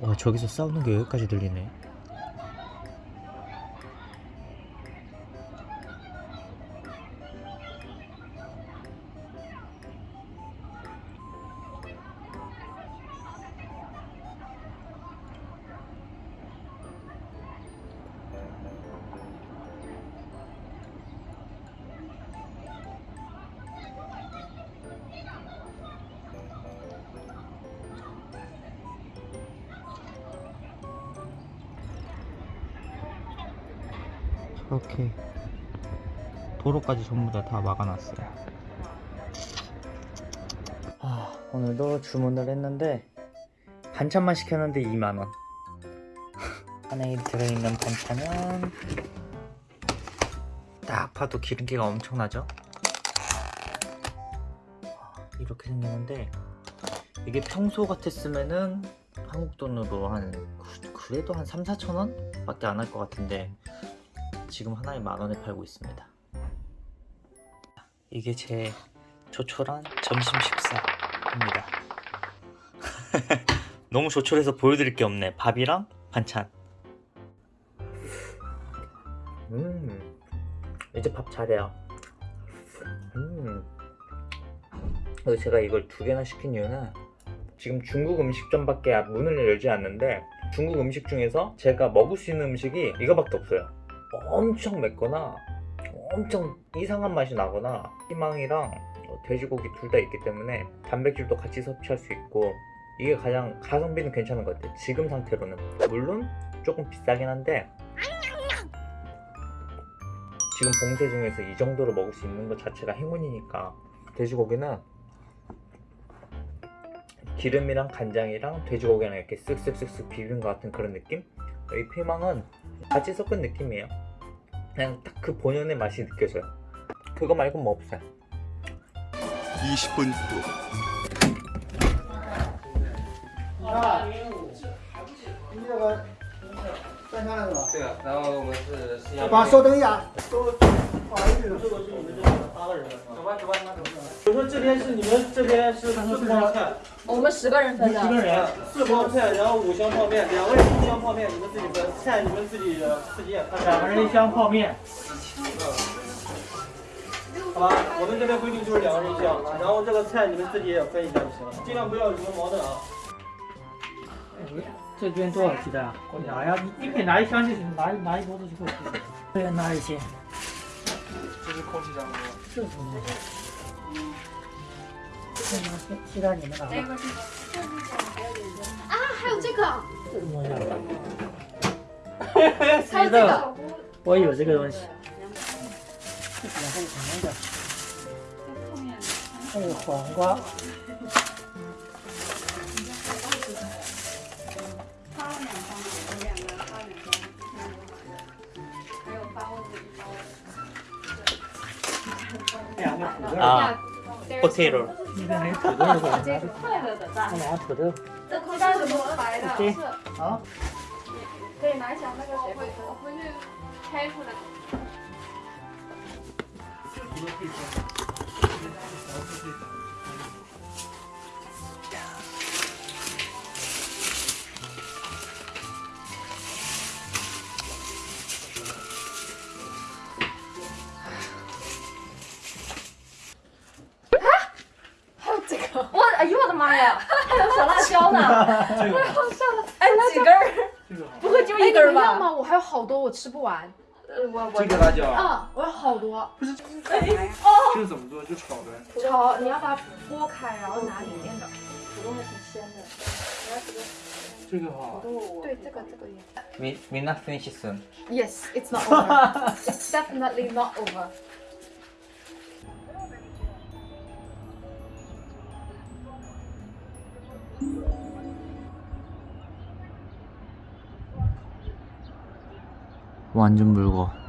와 저기서 싸우는 게 여기까지 들리네 저렇게 도로까지 전부 다 다 막아놨어요 아 오늘도 주문을 했는데 반찬만 시켰는데 2만원 안에 들어있는 반찬은 딱 봐도 기름기가 엄청나죠? 아, 이렇게 생겼는데 이게 평소 같았으면은 한국 돈으로 한 그- 그래도 한 3, 4천원? 밖에 안 할 것 같은데 지금 하나에 만원에 팔고 있습니다. 이게 제 조촐한 점심 식사입니다. 너무 조촐해서 보여드릴 게 없네. 밥이랑 반찬. 음 이제 밥 잘해요. 음. 제가 이걸 두 개나 시킨 이유는 지금 중국 음식점밖에 문을 열지 않는데 중국 음식 중에서 제가 먹을 수 있는 음식이 이거밖에 없어요 엄청 맵거나 엄청 이상한 맛이 나거나 희망이랑 돼지고기 둘 다 있기 때문에 단백질도 같이 섭취할 수 있고 이게 가장 가성비는 괜찮은 것 같아요 지금 상태로는 물론 조금 비싸긴 한데 지금 봉쇄 중에서 이 정도로 먹을 수 있는 것 자체가 행운이니까 돼지고기는 기름이랑 간장이랑 돼지고기랑 이렇게 쓱쓱쓱쓱 비빈 것 같은 그런 느낌? 이 피망은 같이 섞은 느낌이에요. 그냥 딱 그 본연의 맛이 느껴져요. 그거 말고 뭐 없어요. 20분 후. 你这个三枪了是吧？对啊，然后我们是四幺把稍等一下，都不好意思，这个是你们这边八个人的，走吧走吧。走吧。我说这边是你们这边是四包菜，我们十个人分的。十个人，四包菜，然后五箱泡面，两个人一箱泡面，你们自己分，菜你们自己自己也看。两个人一箱泡面。好吧，我们这边规定就是两个人一箱，然后这个菜你们自己也分一下就行了，尽量不要有什么矛盾啊。这边多少鸡蛋啊？我拿呀，你你可以拿一箱就行，拿一拿一桌子就够了。对，拿一些。这是空气炸锅。这是什么东西？这拿现现在你们拿吧。啊，还有这个，这什么东西啊？还有这个，我有这个东西。这里面还有什么的？还有黄瓜。啊，不退路。他俩土豆。这空袋是我白的。啊。可以拿一下那个谁回我回去开出来。哎呦我的妈呀，还有小辣椒呢，这个 好笑了，哎几根儿？这个不会就一根儿吧？吗？我还有好多，我吃不完。呃我我这个辣椒啊，啊，我有好多不是。这个怎么做？就炒呗。炒，你要把它剥开，然后拿里面的。土豆还挺鲜的。这个好。对，这个这个也。We, we not finish soon Yes, it's not over. it's definitely not over. 완전 묽어